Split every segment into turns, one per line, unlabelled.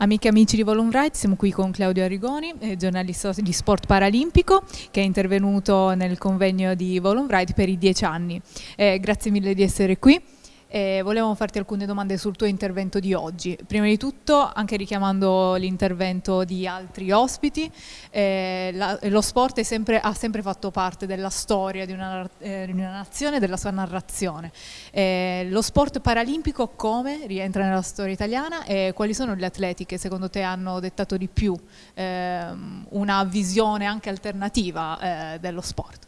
Amiche e amici di Volum Right, siamo qui con Claudio Arrigoni, eh, giornalista di sport paralimpico, che è intervenuto nel convegno di Volum Right per i dieci anni. Eh, grazie mille di essere qui. Eh, volevamo farti alcune domande sul tuo intervento di oggi. Prima di tutto, anche richiamando l'intervento di altri ospiti, eh, la, lo sport sempre, ha sempre fatto parte della storia di una, eh, di una nazione, della sua narrazione. Eh, lo sport paralimpico come rientra nella storia italiana e quali sono gli atleti che secondo te hanno dettato di più ehm, una visione anche alternativa eh, dello sport?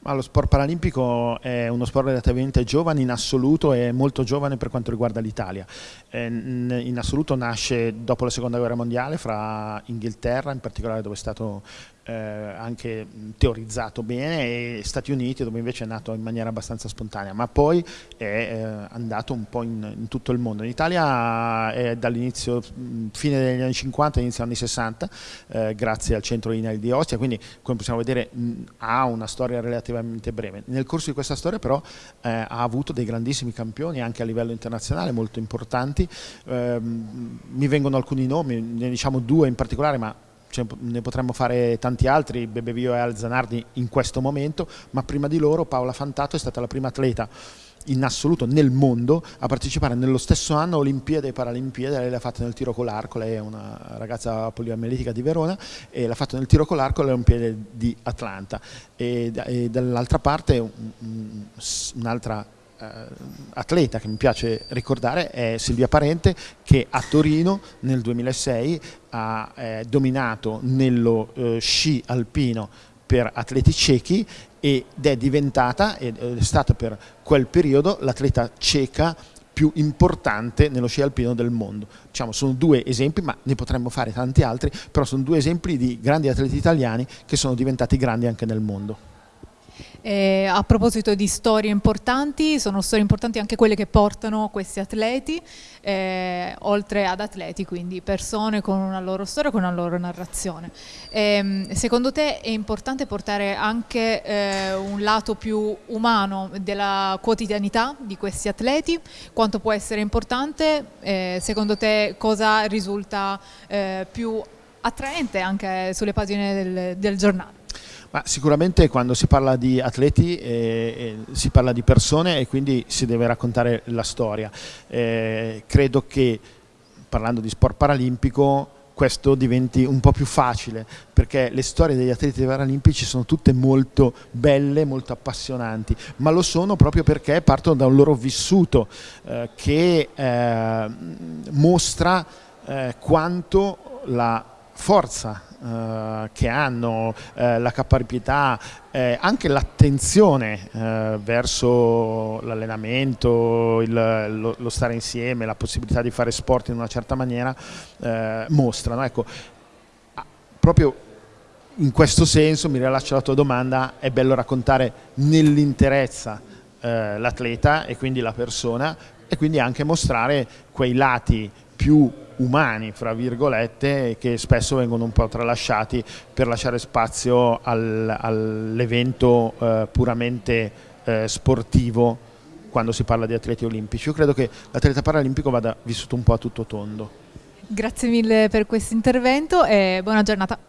Ma lo sport paralimpico è uno sport relativamente giovane in assoluto e molto giovane per quanto riguarda l'Italia. Eh, in assoluto nasce dopo la seconda guerra mondiale fra Inghilterra, in particolare dove è stato eh, anche teorizzato bene e Stati Uniti dove invece è nato in maniera abbastanza spontanea ma poi è eh, andato un po' in, in, tutto il mondo. In Italia è dall'inizio fine degli anni 50 inizio anni 60 eh, grazie al centro INAIL di Ostia quindi come possiamo vedere mh, ha una storia relativamente breve. Nel corso di questa storia però eh, ha avuto dei grandissimi campioni anche a livello internazionale molto importanti. Ehm, mi vengono alcuni nomi ne diciamo due in particolare ma cioè, ne potremmo fare tanti altri, Bebevio e Alzanardi in questo momento, ma prima di loro Paola Fantato è stata la prima atleta in assoluto nel mondo a partecipare nello stesso anno a Olimpiadi e Paralimpiadi, lei l'ha fatta nel tiro con l'arco, lei è una ragazza poliamelitica di Verona e l'ha fatto nel tiro con l'arco alle Olimpiadi di Atlanta. E, e dall'altra parte un'altra eh, atleta che mi piace ricordare è Silvia Parente che a Torino nel 2006 ha eh, dominato nello eh, sci alpino per atleti ciechi ed è diventata, ed è stata per quel periodo, l'atleta cieca più importante nello sci alpino del mondo. Diciamo, sono due esempi, ma ne potremmo fare tanti altri, però sono due esempi di grandi atleti italiani che sono diventati grandi anche nel mondo.
Eh, a proposito di storie importanti, sono storie importanti anche quelle che portano questi atleti, eh, oltre ad atleti, quindi persone con una loro storia, con una loro narrazione. Eh, secondo te è importante portare anche eh, un lato più umano della quotidianità di questi atleti? Quanto può essere importante? Eh, secondo te cosa risulta eh, più attraente anche sulle pagine del, del giornale?
Ma sicuramente quando si parla di atleti eh, eh, si parla di persone e quindi si deve raccontare la storia. Eh, credo che parlando di sport paralimpico questo diventi un po' più facile perché le storie degli atleti paralimpici sono tutte molto belle, molto appassionanti, ma lo sono proprio perché partono da un loro vissuto eh, che eh, mostra eh, quanto la forza eh, che hanno, eh, la caparbietà, eh, anche l'attenzione eh, verso l'allenamento, lo, lo, stare insieme, la possibilità di fare sport in una certa maniera, eh, mostrano. Ecco, proprio in questo senso, mi rilascio alla tua domanda, è bello raccontare nell'interezza eh, l'atleta e quindi la persona e quindi anche mostrare quei lati più umani, fra virgolette, che spesso vengono un po' tralasciati per lasciare spazio al, all'evento eh, puramente eh, sportivo quando si parla di atleti olimpici. Io credo che l'atleta paralimpico vada vissuto un po' a tutto tondo.
Grazie mille per questo intervento e buona giornata.